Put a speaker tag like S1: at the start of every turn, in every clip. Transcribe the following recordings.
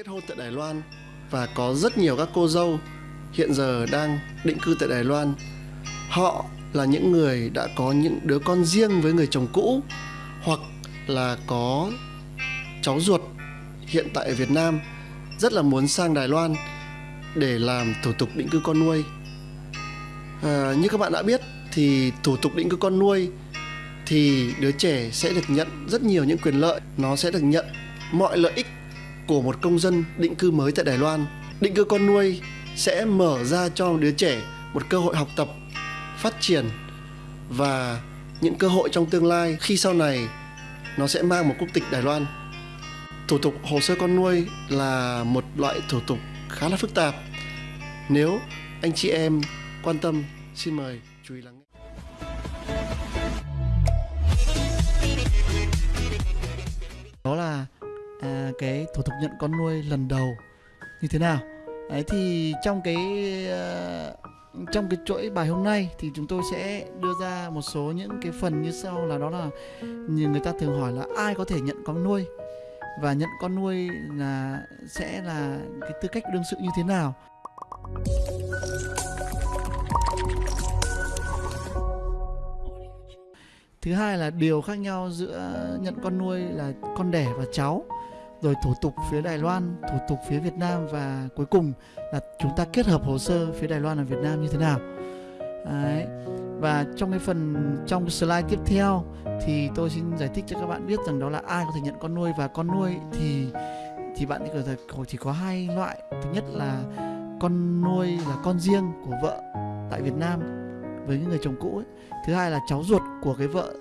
S1: kết hôn tại Đài Loan và có rất nhiều các cô dâu hiện giờ đang định cư tại Đài Loan. Họ là những người đã có những đứa con riêng với người chồng cũ hoặc là có cháu ruột hiện tại ở Việt Nam rất là muốn sang Đài Loan để làm thủ tục định cư con nuôi. À, như các bạn đã biết thì thủ tục định cư con nuôi thì đứa trẻ sẽ được nhận rất nhiều những quyền lợi, nó sẽ được nhận mọi lợi ích của một công dân định cư mới tại Đài Loan. Định cư con nuôi sẽ mở ra cho đứa trẻ một cơ hội học tập, phát triển và những cơ hội trong tương lai khi sau này nó sẽ mang một quốc tịch Đài Loan. Thủ tục hồ sơ con nuôi là một loại thủ tục khá là phức tạp. Nếu anh chị em quan tâm, xin mời chú ý lắng nghe.
S2: Cái thủ tục nhận con nuôi lần đầu như thế nào? Đấy thì trong cái uh, trong cái chuỗi bài hôm nay thì chúng tôi sẽ đưa ra một số những cái phần như sau là đó là như người ta thường hỏi là ai có thể nhận con nuôi? Và nhận con nuôi là sẽ là cái tư cách đương sự như thế nào? Thứ hai là điều khác nhau giữa nhận con nuôi là con đẻ và cháu rồi thủ tục phía Đài Loan, thủ tục phía Việt Nam và cuối cùng là chúng ta kết hợp hồ sơ phía Đài Loan và Việt Nam như thế nào. Đấy. Và trong cái phần trong slide tiếp theo thì tôi xin giải thích cho các bạn biết rằng đó là ai có thể nhận con nuôi và con nuôi thì thì bạn chỉ có chỉ có hai loại. Thứ nhất là con nuôi là con riêng của vợ tại Việt Nam với những người chồng cũ ấy. Thứ hai là cháu ruột của cái vợ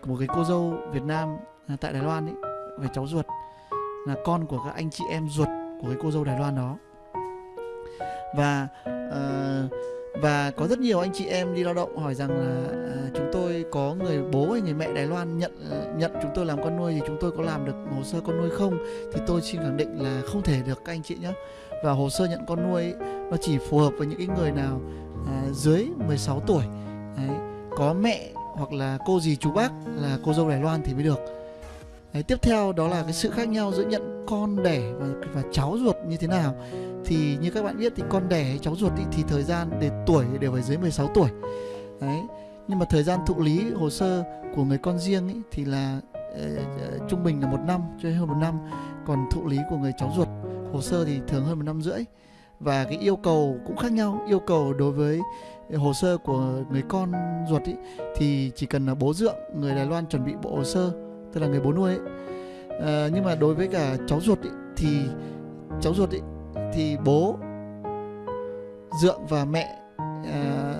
S2: của một cái cô dâu Việt Nam à, tại Đài Loan ấy, về cháu ruột là con của các anh chị em ruột của cái cô dâu Đài Loan đó. Và uh, và có rất nhiều anh chị em đi lao động hỏi rằng là uh, chúng tôi có người bố hay người mẹ Đài Loan nhận uh, nhận chúng tôi làm con nuôi thì chúng tôi có làm được hồ sơ con nuôi không? Thì tôi xin khẳng định là không thể được các anh chị nhé và hồ sơ nhận con nuôi ấy, nó chỉ phù hợp với những cái người nào uh, dưới 16 tuổi. Đấy, có mẹ hoặc là cô dì chú bác là cô dâu Đài Loan thì mới được. Đấy, tiếp theo đó là cái sự khác nhau giữa nhận con đẻ và và cháu ruột như thế nào. Thì như các bạn biết thì con đẻ hay cháu ruột ý, thì thời gian để tuổi đều phải dưới 16 tuổi. Đấy nhưng mà thời gian thụ lý hồ sơ của người con riêng ý, thì là uh, trung bình là một năm cho hơn một năm. Còn thụ lý của người cháu ruột hồ sơ thì thường hơn một năm rưỡi. Và cái yêu cầu cũng khác nhau. Yêu cầu đối với hồ sơ của người con ruột ý, thì chỉ cần là bố dượng người Đài Loan chuẩn bị bộ hồ sơ tức là người bố nuôi ấy. À, nhưng mà đối với cả cháu ruột ấy, thì cháu ruột ấy, thì bố dượng và mẹ à,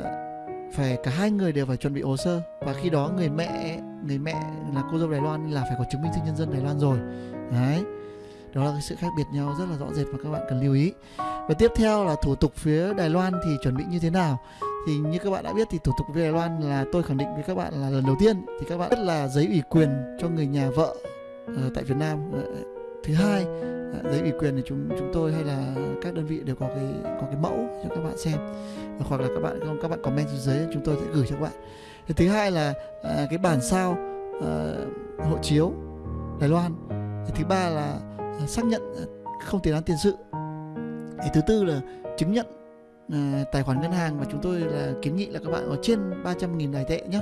S2: phải cả hai người đều phải chuẩn bị hồ sơ. Và khi đó người mẹ người mẹ là cô dâu Đài Loan là phải có chứng minh thư nhân dân Đài Loan rồi. Đấy. Đó là cái sự khác biệt nhau rất là rõ rệt mà các bạn cần lưu ý. Và tiếp theo là thủ tục phía Đài Loan thì chuẩn bị như thế nào? Thì như các bạn đã biết thì thủ tục về Đài Loan là tôi khẳng định với các bạn là lần đầu tiên. Thì các bạn rất là giấy ủy quyền cho người nhà vợ uh, tại Việt Nam. Ờ, thứ hai uh, giấy ủy quyền thì chúng chúng tôi hay là các đơn vị đều có cái có cái mẫu cho các bạn xem. Hoặc là các bạn không các bạn comment xuống dưới chúng tôi sẽ gửi cho các bạn. Thì thứ hai là uh, cái bản sao uh, hộ chiếu Đài Loan. Thì thứ ba là uh, xác nhận không tiền án tiền sự. Thì thứ tư là chứng nhận à, tài khoản ngân hàng và chúng tôi là kiến nghị là các bạn có trên 300.000 đài tệ nhé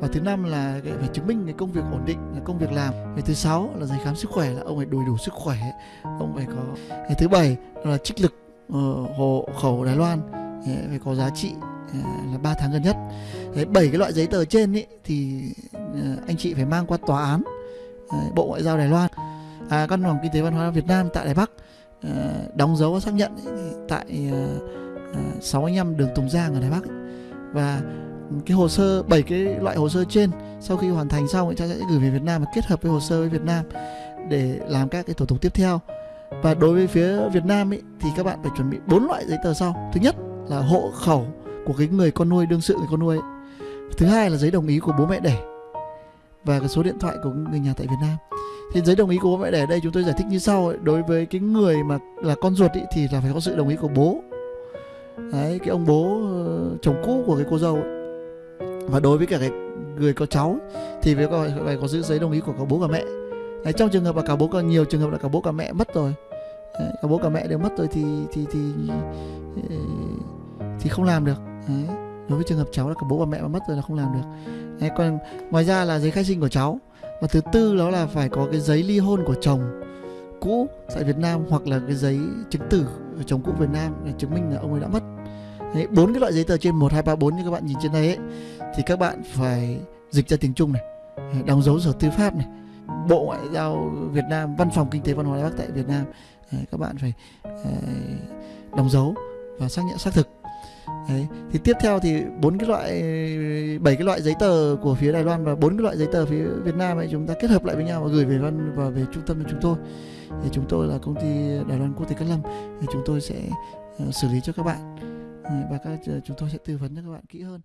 S2: và thứ năm là phải chứng minh cái công việc ổn định cái công việc làm. Cái thứ sáu là giấy khám sức khỏe là ông phải đầy đủ sức khỏe ông phải có cái thứ bảy là trích lực ờ, hộ khẩu Đài Loan ờ, phải có giá trị là 3 tháng gần nhất. Bảy cái loại giấy tờ trên ý, thì anh chị phải mang qua tòa án Bộ Ngoại giao Đài Loan. À, Căn phòng Kinh tế Văn hóa Việt Nam tại Đài Bắc đóng dấu và xác nhận tại 65 đường Tùng Giang ở Đài Bắc ấy. và cái hồ sơ bảy cái loại hồ sơ trên sau khi hoàn thành xong chúng ta sẽ gửi về Việt Nam và kết hợp với hồ sơ với Việt Nam để làm các cái thủ tục tiếp theo và đối với phía Việt Nam ấy, thì các bạn phải chuẩn bị bốn loại giấy tờ sau thứ nhất là hộ khẩu của cái người con nuôi đương sự người con nuôi ấy. thứ hai là giấy đồng ý của bố mẹ đẻ và cái số điện thoại của người nhà tại Việt Nam thì giấy đồng ý của bố mẹ đẻ đây chúng tôi giải thích như sau ấy. đối với cái người mà là con ruột ý, thì là phải có sự đồng ý của bố đấy cái ông bố ờ, chồng cũ của cái cô dâu ấy. và đối với cả cái người có cháu thì phải có phải có giữ giấy đồng ý của cả bố cả mẹ. Đấy, trong trường hợp là cả bố cả nhiều trường hợp là cả bố cả mẹ mất rồi. Đấy, cả bố cả mẹ đều mất rồi thì thì thì thì, thì không làm được. Đấy. đối với trường hợp cháu là cả bố và mẹ mà mất rồi là không làm được. Đấy, còn ngoài ra là giấy khai sinh của cháu. Và thứ tư đó là phải có cái giấy ly hôn của chồng cũ tại Việt Nam hoặc là cái giấy chứng tử chồng cũ Việt Nam để chứng minh là ông ấy đã mất. Bốn cái loại giấy tờ trên, một, hai, ba, bốn như các bạn nhìn trên đây ấy, thì các bạn phải dịch ra tiếng Trung này, đóng dấu sở tư pháp này, bộ ngoại giao Việt Nam, văn phòng kinh tế văn hóa Đài Bắc tại Việt Nam. Các bạn phải ờ, đóng dấu và xác nhận xác thực. Đấy. thì tiếp theo thì bốn cái loại, bảy cái loại giấy tờ của phía Đài Loan và bốn cái loại giấy tờ phía Việt Nam ấy, chúng ta kết hợp lại với nhau và gửi về văn và về trung tâm của chúng tôi. Thì chúng tôi là công ty Đài Loan Quốc tế Cát Lâm. Thì chúng tôi sẽ ờ, xử lý cho các bạn. Ờ, và các ờ, chúng tôi sẽ tư vấn cho các bạn kỹ hơn.